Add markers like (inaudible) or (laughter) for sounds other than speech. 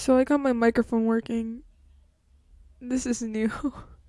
So I got my microphone working. This is new. (laughs)